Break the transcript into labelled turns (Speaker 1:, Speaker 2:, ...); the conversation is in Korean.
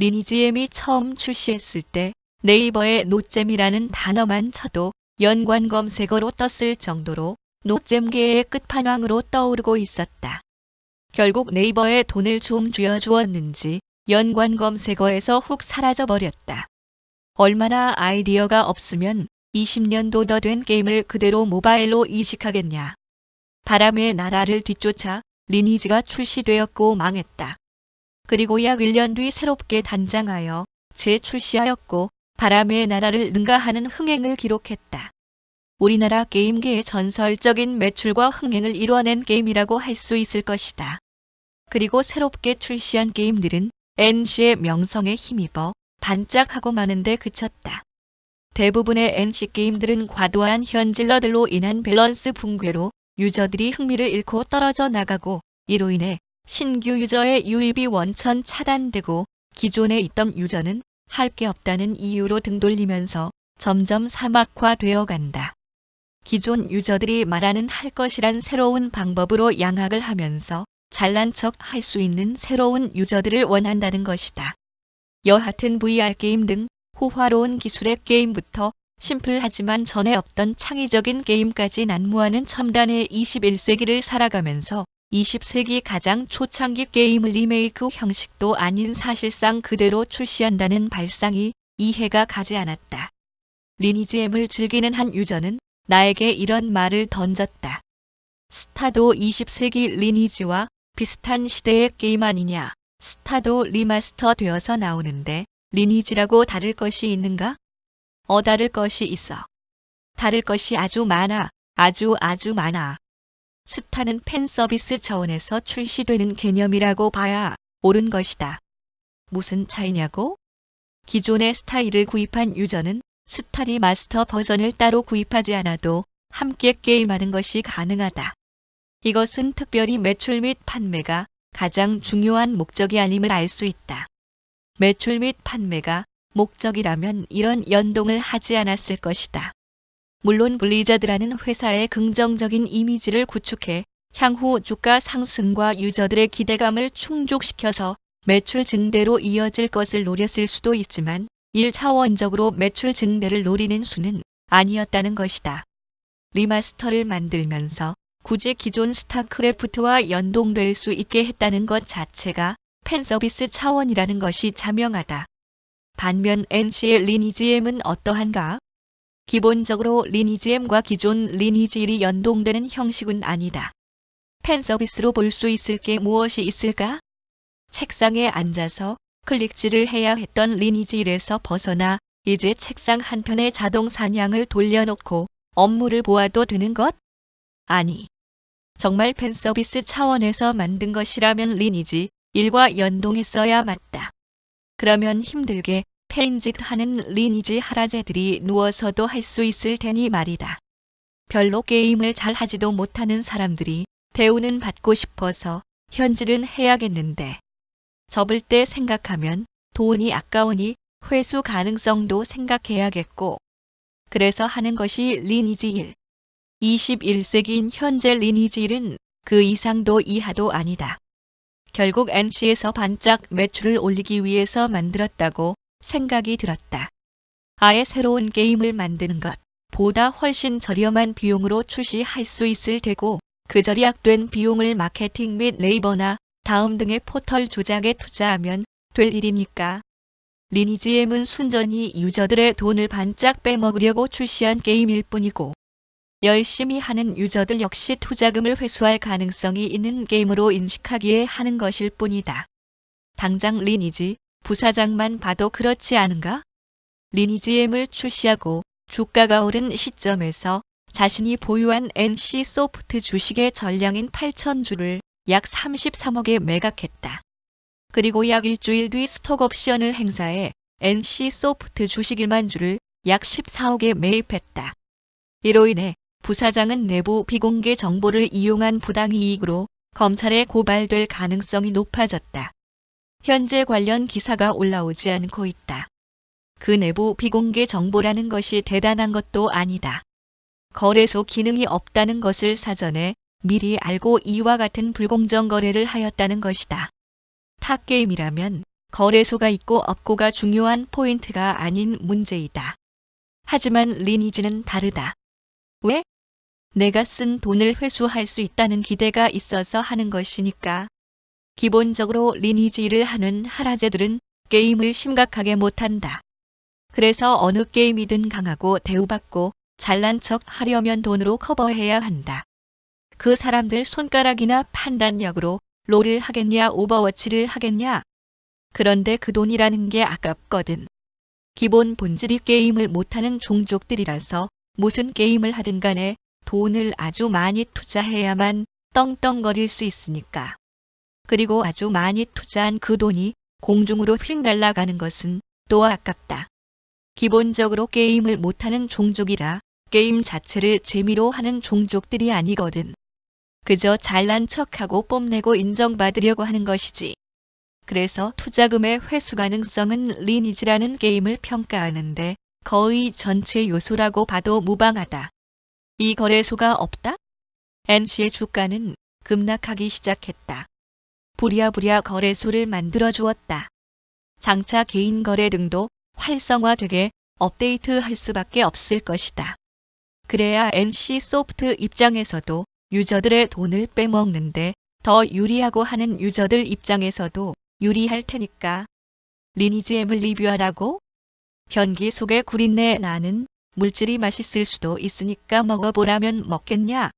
Speaker 1: 리니지엠이 처음 출시했을 때 네이버에 노잼이라는 단어만 쳐도 연관 검색어로 떴을 정도로 노잼계의 끝판왕으로 떠오르고 있었다. 결국 네이버에 돈을 좀 쥐어주었는지 연관 검색어에서 훅 사라져버렸다. 얼마나 아이디어가 없으면 20년도 더 된 게임을 그대로 모바일로 이식하겠냐. 바람의 나라를 뒤쫓아 리니지가 출시되었고 망했다. 그리고 약 1년 뒤 새롭게 단장하여 재출시하였고 바람의 나라를 능가하는 흥행을 기록했다. 우리나라 게임계의 전설적인 매출과 흥행을 이뤄낸 게임이라고 할 수 있을 것이다. 그리고 새롭게 출시한 게임들은 NC의 명성에 힘입어 반짝하고 마는데 그쳤다. 대부분의 NC 게임들은 과도한 현질러들로 인한 밸런스 붕괴로 유저들이 흥미를 잃고 떨어져 나가고 이로 인해 신규 유저의 유입이 원천 차단되고 기존에 있던 유저는 할 게 없다는 이유로 등 돌리면서 점점 사막화되어 간다. 기존 유저들이 말하는 할 것이란 새로운 방법으로 양악을 하면서 잘난 척 할 수 있는 새로운 유저들을 원한다는 것이다. 여하튼 VR 게임 등 호화로운 기술의 게임부터 심플하지만 전에 없던 창의적인 게임까지 난무하는 첨단의 21세기를 살아가면서 20세기 가장 초창기 게임을 리메이크 형식도 아닌 사실상 그대로 출시한다는 발상이 이해가 가지 않았다. 리니지엠을 즐기는 한 유저는 나에게 이런 말을 던졌다. 스타도 20세기 리니지와 비슷한 시대의 게임 아니냐. 스타도 remaster 되어서 나오는데 리니지라고 다를 것이 있는가? 어 다를 것이 있어. 다를 것이 아주 많아. 아주 아주 많아. 스타는 팬 서비스 차원에서 출시되는 개념이라고 봐야 옳은 것이다. 무슨 차이냐고? 기존의 스타일을 구입한 유저는 스타리 마스터 버전을 따로 구입하지 않아도 함께 게임하는 것이 가능하다. 이것은 특별히 매출 및 판매가 가장 중요한 목적이 아님을 알 수 있다. 매출 및 판매가 목적이라면 이런 연동을 하지 않았을 것이다. 물론 블리자드라는 회사의 긍정적인 이미지를 구축해 향후 주가 상승과 유저들의 기대감을 충족시켜서 매출 증대로 이어질 것을 노렸을 수도 있지만 1차원적으로 매출 증대를 노리는 수는 아니었다는 것이다. remaster를 만들면서 굳이 기존 스타크래프트와 연동될 수 있게 했다는 것 자체가 팬서비스 차원이라는 것이 자명하다. 반면 NC의 리니지엠은 어떠한가? 기본적으로 리니지엠과 기존 리니지 1이 연동되는 형식은 아니다. 팬서비스로 볼 수 있을 게 무엇이 있을까? 책상에 앉아서 클릭질을 해야 했던 리니지 1에서 벗어나 이제 책상 한편에 자동 사냥을 돌려놓고 업무를 보아도 되는 것? 아니. 정말 팬 서비스 차원에서 만든 것이라면 리니지 1과 연동했어야 맞다. 그러면 힘들게 페인짓 하는 리니지 하라제들이 누워서도 할 수 있을 테니 말이다. 별로 게임을 잘 하지도 못하는 사람들이 대우는 받고 싶어서 현질은 해야겠는데 접을 때 생각하면 돈이 아까우니 회수 가능성도 생각해야겠고 그래서 하는 것이 리니지 1. 21세기인 현재 리니지 1은 그 이상도 이하도 아니다. 결국 NC에서 반짝 매출을 올리기 위해서 만들었다고 생각이 들었다. 아예 새로운 게임을 만드는 것 보다 훨씬 저렴한 비용으로 출시할 수 있을 테고 그 절약된 비용을 마케팅 및 네이버나 다음 등의 포털 조작에 투자하면 될 일이니까. 리니지엠은 순전히 유저들의 돈을 반짝 빼먹으려고 출시한 게임일 뿐이고 열심히 하는 유저들 역시 투자금을 회수할 가능성이 있는 게임으로 인식하기에 하는 것일 뿐이다. 당장 리니지 부사장만 봐도 그렇지 않은가? 리니지엠을 출시하고 주가가 오른 시점에서 자신이 보유한 NC 소프트 주식의 전량인 8천주를 약 33억에 매각했다. 그리고 약 일주일 뒤 스톡옵션을 행사해 NC 소프트 주식 1만 주를 약 14억에 매입했다. 이로 인해 부사장은 내부 비공개 정보를 이용한 부당이익으로 검찰에 고발될 가능성이 높아졌다. 현재 관련 기사가 올라오지 않고 있다. 그 내부 비공개 정보라는 것이 대단한 것도 아니다. 거래소 기능이 없다는 것을 사전에 미리 알고 이와 같은 불공정 거래를 하였다는 것이다. 탑게임이라면 거래소가 있고 없고가 중요한 포인트가 아닌 문제이다. 하지만 리니지는 다르다. 왜? 내가 쓴 돈을 회수할 수 있다는 기대가 있어서 하는 것이니까. 기본적으로 리니지 일을 하는 하라제들은 게임을 심각하게 못한다. 그래서 어느 게임이든 강하고 대우받고 잘난 척 하려면 돈으로 커버해야 한다. 그 사람들 손가락이나 판단력으로 롤을 하겠냐 오버워치를 하겠냐. 그런데 그 돈이라는 게 아깝거든. 기본 본질이 게임을 못하는 종족들이라서 무슨 게임을 하든 간에 돈을 아주 많이 투자해야만 떵떵거릴 수 있으니까. 그리고 아주 많이 투자한 그 돈이 공중으로 휙 날아가는 것은 또 아깝다. 기본적으로 게임을 못하는 종족이라 게임 자체를 재미로 하는 종족들이 아니거든. 그저 잘난 척하고 뽐내고 인정받으려고 하는 것이지. 그래서 투자금의 회수 가능성은 리니지라는 게임을 평가하는데 거의 전체 요소라고 봐도 무방하다. 이 거래소가 없다? NC의 주가는 급락하기 시작했다. 부랴부랴 거래소를 만들어 주었다. 장차 개인 거래 등도 활성화되게 업데이트할 수밖에 없을 것이다. 그래야 NC 소프트 입장에서도 유저들의 돈을 빼먹는데 더 유리하고 하는 유저들 입장에서도 유리할 테니까. 리니지 M을 리뷰하라고? 변기 속에 구린내 나는 물질이 맛있을 수도 있으니까 먹어보라면 먹겠냐?